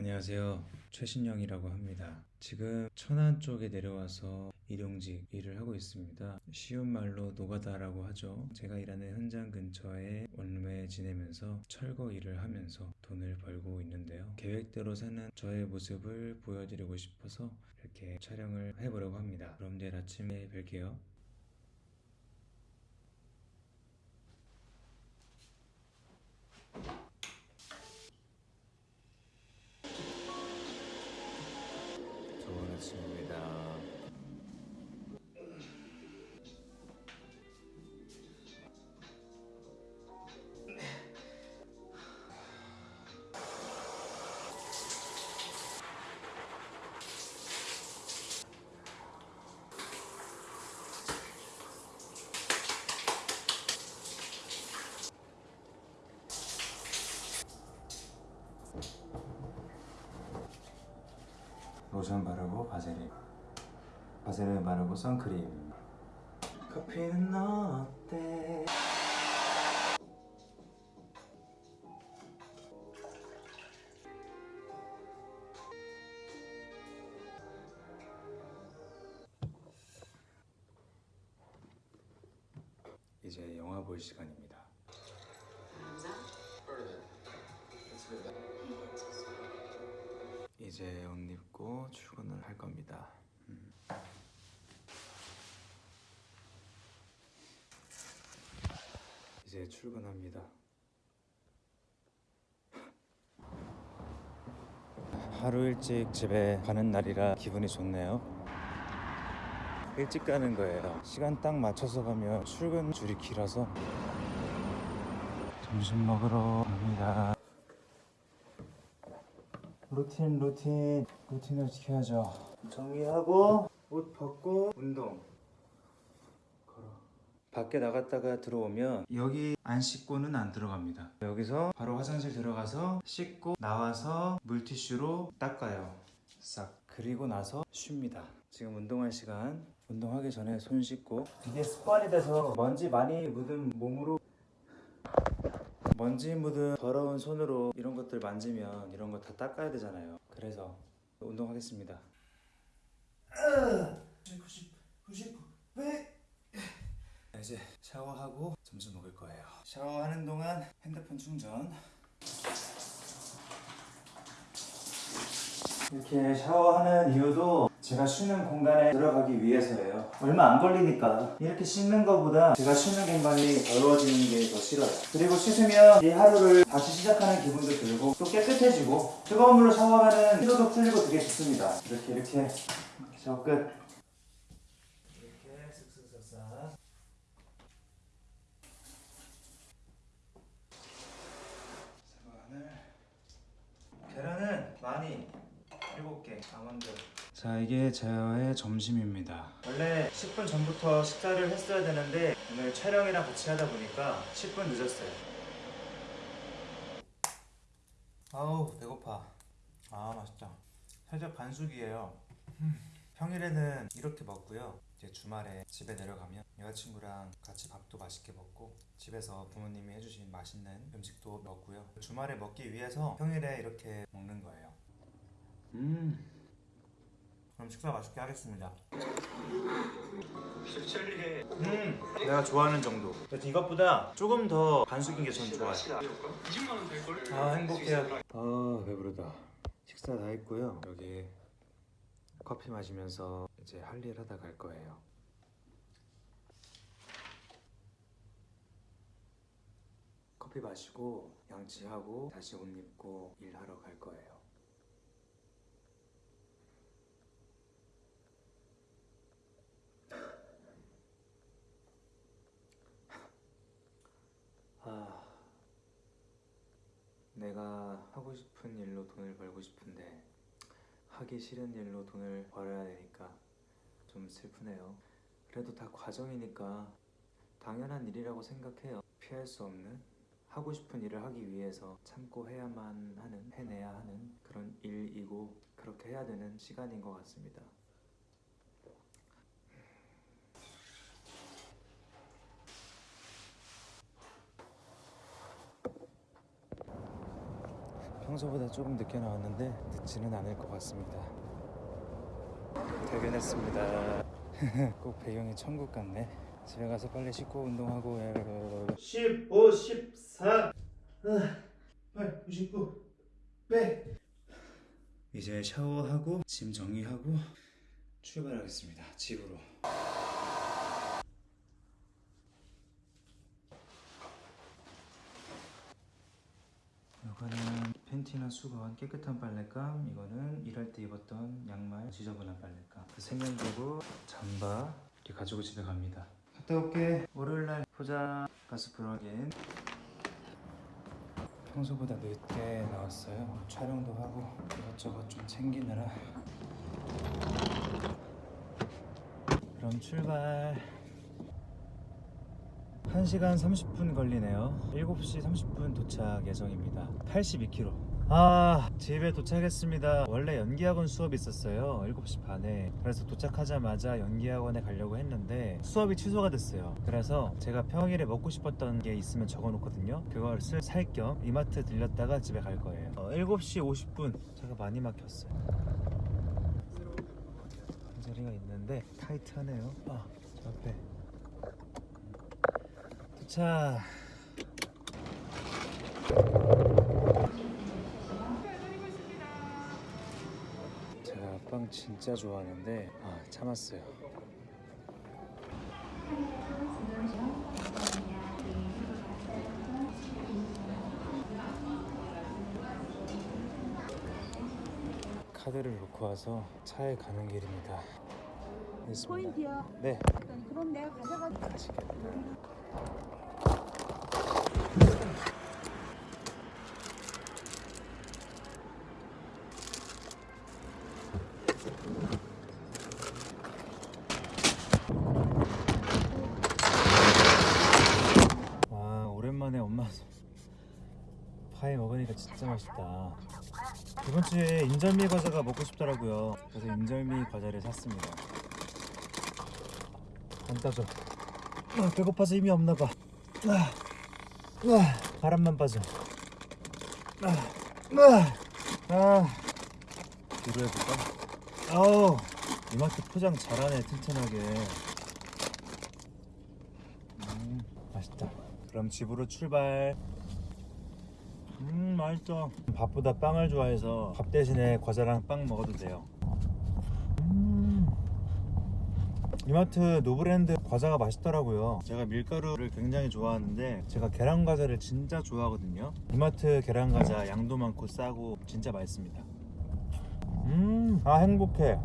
안녕하세요. 최신영이라고 합니다. 지금 천안 쪽에 내려와서 일용직 일을 하고 있습니다. 쉬운 말로 노가다라고 하죠. 제가 일하는 현장 근처에 원룸에 지내면서 철거 일을 하면서 돈을 벌고 있는데요. 계획대로 사는 저의 모습을 보여드리고 싶어서 이렇게 촬영을 해보려고 합니다. 그럼 내일 아침에 뵐게요. 로션 바르고 바세린 바세린 바르고 선크림 커피는 너 어때? 이제 영화 볼 시간입니다. 이제 출근합니다. 하루 일찍 집에 가는 날이라 기분이 좋네요. 일찍 가는 거예요. 시간 딱 맞춰서 가면 출근 줄이 길어서 점심 먹으러 갑니다. 루틴 루틴 루틴을 지켜야죠 정리하고 옷 벗고 운동 밖에 나갔다가 들어오면 여기 안 씻고는 안 들어갑니다 여기서 바로 화장실 들어가서 씻고 나와서 물티슈로 닦아요 싹 그리고 나서 쉽니다 지금 운동할 시간 운동하기 전에 손 씻고 이게 습관이 돼서 먼지 많이 묻은 몸으로 먼지 묻은 더러운 손으로 이런 것들 만지면 이런 거 다 닦아야 되잖아요. 그래서 운동하겠습니다. 90, 90, 100. 이제 샤워하고 점심 먹을 거예요. 샤워하는 동안 핸드폰 충전. 이렇게 샤워하는 이유도 제가 쉬는 공간에 들어가기 위해서예요. 얼마 안 걸리니까 이렇게 씻는 것보다 제가 쉬는 공간이 더러워지는 게 더 싫어요. 그리고 씻으면 이 하루를 다시 시작하는 기분도 들고 또 깨끗해지고 뜨거운 물로 샤워하면 피로도 풀리고 되게 좋습니다. 이렇게 이렇게 샤워 끝. 이렇게 쓱쓱 싹싹. 마늘 계란은 많이 7개 아몬드 자 이게 저의 점심입니다. 원래 10분 전부터 식사를 했어야 되는데 오늘 촬영이랑 같이 하다 보니까 10분 늦었어요. 아우 배고파. 아 맛있다. 살짝 반숙이에요. 음, 평일에는 이렇게 먹고요 이제 주말에 집에 내려가면 여자친구랑 같이 밥도 맛있게 먹고 집에서 부모님이 해주신 맛있는 음식도 먹고요. 주말에 먹기 위해서 평일에 이렇게 먹는 거예요. 음. 그럼 식사 맛있게 하겠습니다. 음 내가 좋아하는 정도. 이것보다 조금 더 반숙인 게 전 좋아요. 20만원 될걸? 아 행복해요. 아 배부르다. 식사 다 했고요. 여기 커피 마시면서 이제 할 일 하다 갈 거예요. 커피 마시고 양치하고 다시 옷 입고 일하러 갈 거예요. 아 내가 하고 싶은 일로 돈을 벌고 싶은데 하기 싫은 일로 돈을 벌어야 되니까 좀 슬프네요. 그래도 다 과정이니까 당연한 일이라고 생각해요. 피할 수 없는 하고 싶은 일을 하기 위해서 참고 해야만 하는 해내야 하는 그런 일이고 그렇게 해야 되는 시간인 것 같습니다. 평소보다 조금 늦게 나왔는데 늦지는 않을 것 같습니다. 퇴근했습니다. 꼭 배경이 천국 같네. 집에 가서 빨리 씻고 운동하고 15, 14, 8, 99, 100. 이제 샤워하고 짐 정리하고 출발하겠습니다. 집으로. 팬티나 수건 깨끗한 빨랫감 이거는 일할 때 입었던 양말 지저분한 빨랫감. 그 세면도구 잠바 이렇게 가지고 집에 갑니다. 갔다 올게. 월요일날 포장 가스 플러긴. 평소보다 늦게 나왔어요. 촬영도 하고 이것저것 좀 챙기느라. 그럼 출발. 1시간 30분 걸리네요. 7시 30분 도착 예정입니다. 82km 아 집에 도착했습니다. 원래 연기학원 수업이 있었어요. 7시 반에. 그래서 도착하자마자 연기학원에 가려고 했는데 수업이 취소가 됐어요. 그래서 제가 평일에 먹고 싶었던 게 있으면 적어놓거든요. 그걸 살 겸 이마트 들렸다가 집에 갈 거예요. 어, 7시 50분. 차가 많이 막혔어요. 한 자리가 있는데 타이트하네요. 아, 저 앞에. 도착 빵 진짜 좋아하는데 아 참았어요 카드를 놓고 와서 차에 가는 길입니다. 포인트요. 네 그럼 내가 가져가. 맛있겠다 와 오랜만에 엄마 파이 먹으니까 진짜 맛있다. 이번 주에 인절미 과자가 먹고 싶더라고요. 그래서 인절미 과자를 샀습니다. 안 따져. 아, 배고파서 힘이 없나 봐. 아, 아, 바람만 빠져. 아, 아, 아. 뒤로 해볼까? 아우 이마트 포장 잘하네 튼튼하게. 음 맛있다. 그럼 집으로 출발 음 맛있어. 밥보다 빵을 좋아해서 밥 대신에 과자랑 빵 먹어도 돼요. 음. 이마트 노브랜드 과자가 맛있더라고요. 제가 밀가루를 굉장히 좋아하는데 제가 계란 과자를 진짜 좋아하거든요. 이마트 계란 과자 양도 많고 싸고 진짜 맛있습니다. 음아 행복해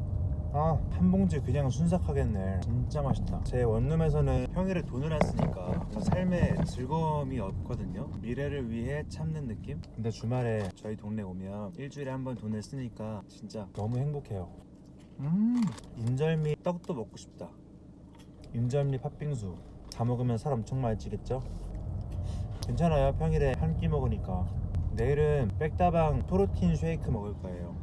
아, 한 봉지 그냥 순삭하겠네. 진짜 맛있다. 제 원룸에서는 평일에 돈을 안 쓰니까 삶에 즐거움이 없거든요. 미래를 위해 참는 느낌? 근데 주말에 저희 동네 오면 일주일에 한 번 돈을 쓰니까 진짜 너무 행복해요. 음, 인절미 떡도 먹고 싶다. 인절미 팥빙수. 다 먹으면 살 엄청 많이 찌겠죠? 괜찮아요. 평일에 한 끼 먹으니까. 내일은 백다방 프로틴 쉐이크 먹을 거예요.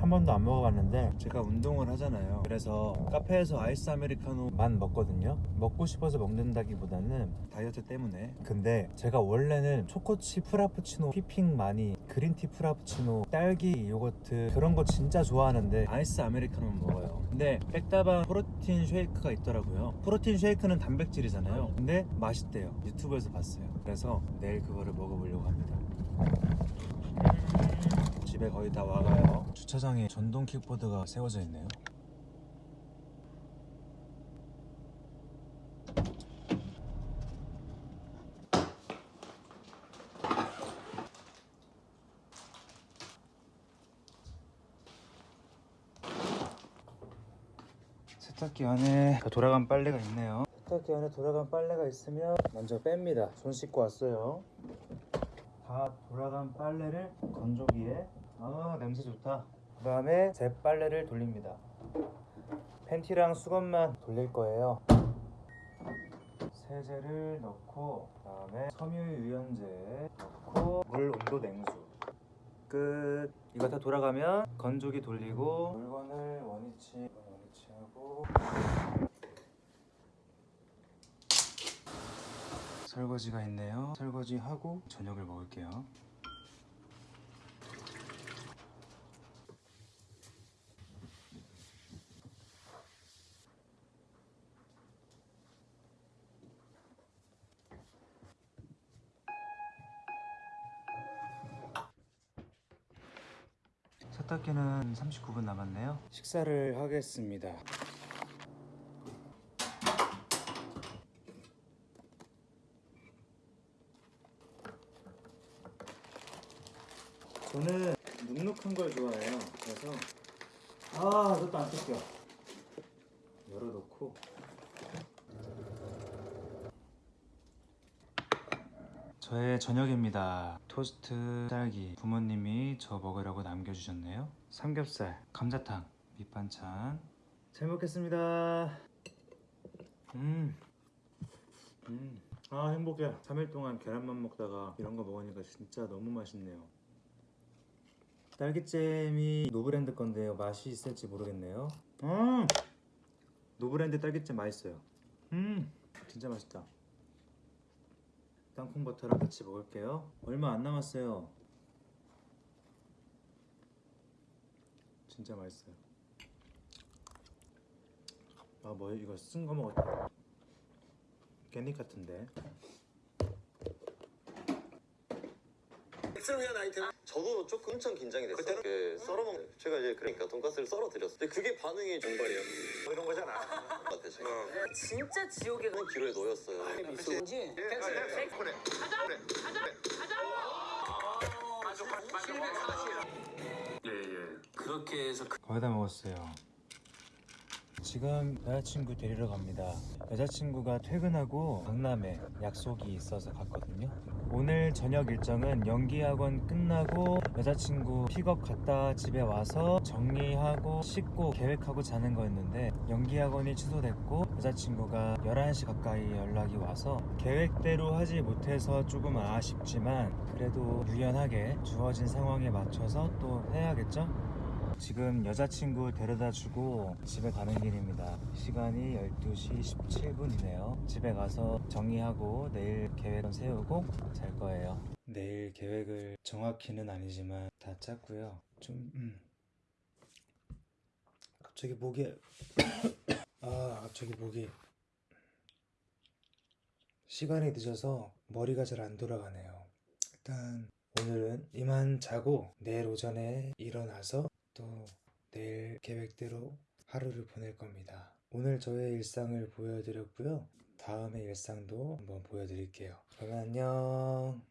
한 번도 안 먹어봤는데 제가 운동을 하잖아요. 그래서 카페에서 아이스 아메리카노만 먹거든요. 먹고 싶어서 먹는다기보다는 다이어트 때문에. 근데 제가 원래는 초코칩 프라푸치노 휘핑 많이 green tea 프라푸치노 딸기 요거트 그런 거 진짜 좋아하는데 아이스 아메리카노만 먹어요. 근데 백다방 프로틴 쉐이크가 있더라고요. 프로틴 쉐이크는 단백질이잖아요. 근데 맛있대요. 유튜브에서 봤어요. 그래서 내일 그거를 먹어보려고 합니다 집에 거의 다 와가요. 주차장에 전동 킥보드가 세워져 있네요. 세탁기 안에 다 돌아간 빨래가 있네요. 세탁기 안에 돌아간 빨래가 있으면 먼저 뺍니다. 손 씻고 왔어요. 다 돌아간 빨래를 건조기에. 아 냄새 좋다. 그 다음에 제 빨래를 돌립니다. 팬티랑 수건만 돌릴 거예요. 세제를 넣고 그 다음에 섬유유연제 넣고 물 온도 냉수. 끝. 이거 다 돌아가면 건조기 돌리고 물건을 원위치 원위치하고 설거지가 있네요. 설거지하고 저녁을 먹을게요. 세탁기는 39분 남았네요. 식사를 하겠습니다. 그래서 아, 이것도 안 뜯겨. 열어놓고 저의 저녁입니다. 토스트, 딸기. 부모님이 저 먹으라고 남겨주셨네요. 삼겹살, 감자탕, 밑반찬. 잘 먹겠습니다. 음, 음, 아 행복해. 3일 동안 계란만 먹다가 이런 거 먹으니까 진짜 너무 맛있네요. 딸기잼이 노브랜드 건데요. 맛이 있을지 모르겠네요. 음, 노브랜드 딸기잼 맛있어요. 음, 진짜 맛있다. 땅콩 버터랑 같이 먹을게요. 얼마 안 남았어요. 진짜 맛있어요. 아, 뭐 이거 쓴 거 먹었다. 깻잎 같은데. 엑스를 위한 아이템. 저도 조금 엄청 긴장이 됐어요. 그때는 그 썰어먹는 제가 이제 그러니까 돈가스를 썰어 드렸어요. 근데 그게 반응이 정발이에요? 뭐 이런 거잖아. 같아 제가. 진짜 지옥에 가. 기로에 놓였어요. 그지? 예예 그렇게 해서 거의 다 먹었어요. 지금 여자친구 데리러 갑니다. 여자친구가 퇴근하고 강남에 약속이 있어서 갔거든요. 오늘 저녁 일정은 연기학원 끝나고 여자친구 픽업 갔다 집에 와서 정리하고 씻고 계획하고 자는 거였는데 연기학원이 취소됐고 여자친구가 11시 가까이 연락이 와서 계획대로 하지 못해서 조금 아쉽지만 그래도 유연하게 주어진 상황에 맞춰서 또 해야겠죠? 지금 여자친구 데려다 주고 집에 가는 길입니다. 시간이 12시 17분이네요. 집에 가서 정리하고 내일 계획은 세우고 잘 거예요. 내일 계획을 정확히는 아니지만 다 짰고요. 좀 음. 갑자기 목이 아 갑자기 목이 시간이 늦어서 머리가 잘 안 돌아가네요. 일단 오늘은 이만 자고 내일 오전에 일어나서 또 내일 계획대로 하루를 보낼 겁니다. 오늘 저의 일상을 보여드렸고요. 다음의 일상도 한번 보여드릴게요. 그러면 안녕.